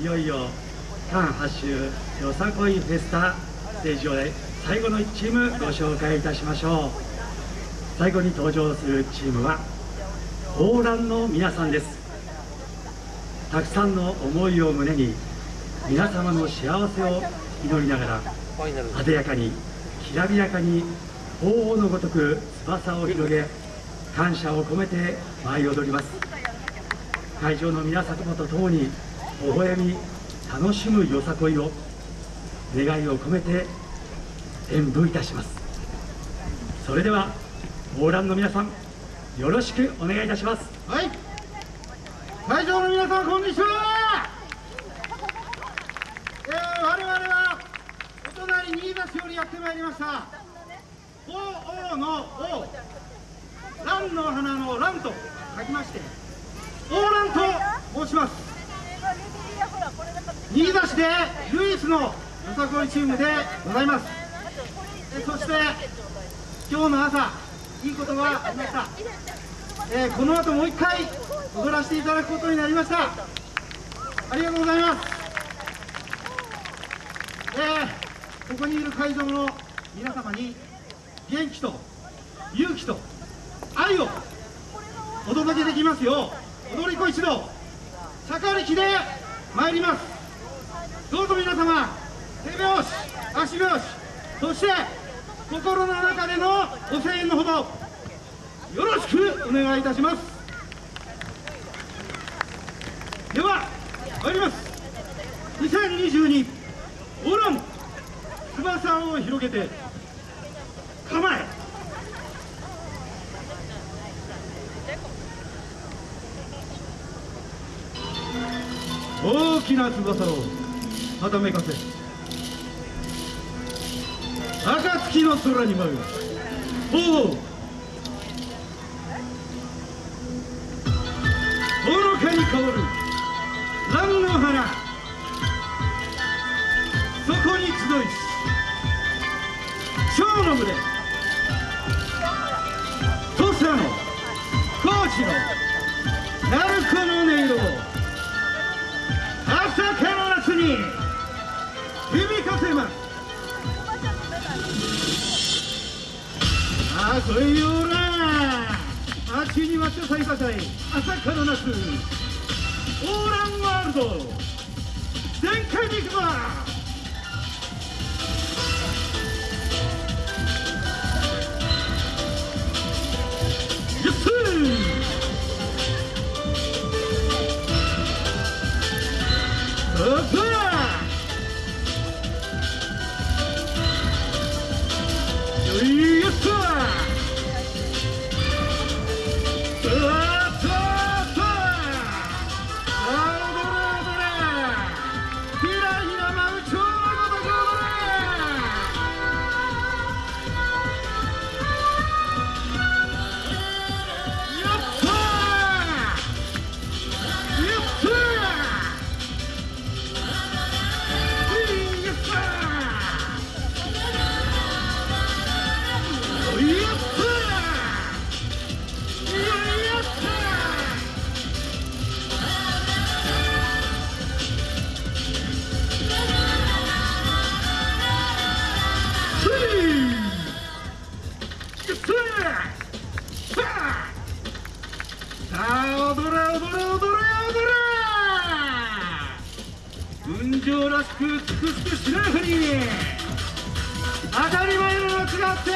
いよいよ韓発周よさこいフェスタステージ上で最後の1チームご紹介いたしましょう。最後に登場するチームはオーランの皆さんです。たくさんの思いを胸に皆様の幸せを祈りながら艶やかにきらびやかに鳳凰のごとく翼を広げ感謝を込めて舞い踊ります。会場の皆様と共に微笑み楽しむよさこいを願いを込めて演舞いたします。それではオーランの皆さんよろしくお願いいたします。はい。会場の皆さんこんにちは。えー、我々はお隣新座市よりやってまいりました。鳳凰の王。蘭の花の蘭と書きまして王蘭と申します。で唯一のよさこいチームでございます。えそして今日の朝いいことがありました、えー、この後もう一回踊らせていただくことになりました。ありがとうございます。えー、ここにいる会場の皆様に元気と勇気と愛をお届けできますよう踊り子一同坂力で参ります。どうぞ皆様手拍子足拍子そして心の中でのご声援のほどよろしくお願いいたします。では参ります。2022オラン翼を広げて構え。大きな翼を。はためかせ。暁の空に舞う。おおほのかに香る。蘭の花。そこに集いし。蝶の群れ。土佐の。高知の。鳴子の音色を。朝から夏に。響かせますあこいよらあっちにまって咲いたかい朝から夏オーランワールド全開に行くぞ踊れ踊れ踊れ踊れ。運情らしくつくつくしなふり当たり前の夏があって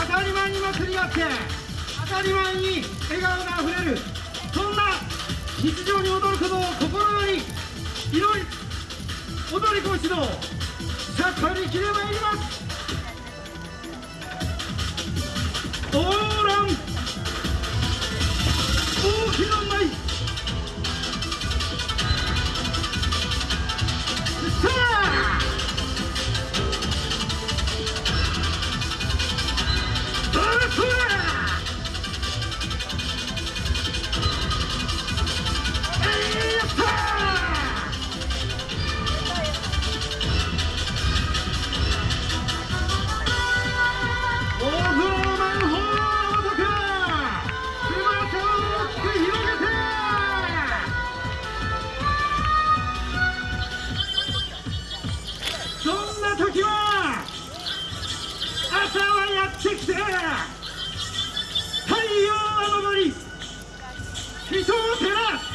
当たり前に祭りがあって当たり前に笑顔があふれる。そんな日常に踊ることを心より祈り踊り子一同盛りきれまいります。オーラン大きな舞を照伊藤寺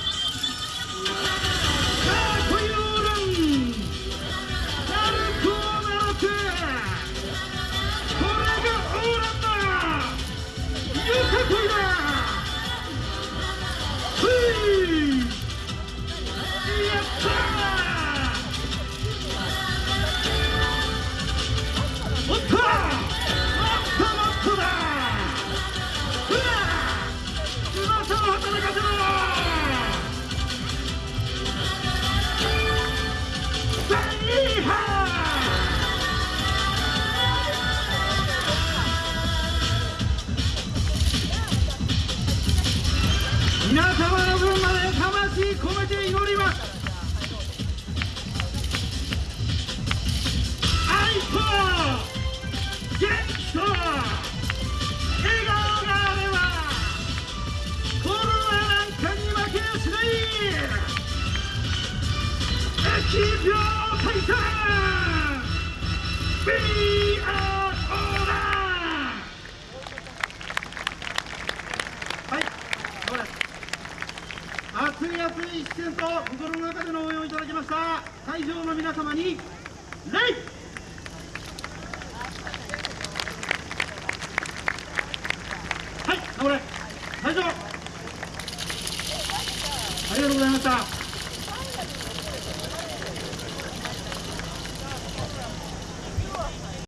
はい、熱い熱い視線と心の中での応援をいただきました。会場の皆様に礼。はい、頑張れ。会場